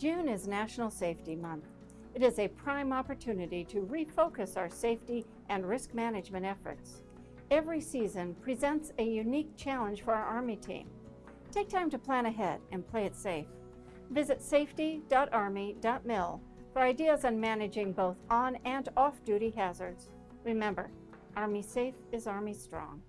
June is National Safety Month. It is a prime opportunity to refocus our safety and risk management efforts. Every season presents a unique challenge for our Army team. Take time to plan ahead and play it safe. Visit safety.army.mil for ideas on managing both on and off duty hazards. Remember, Army Safe is Army Strong.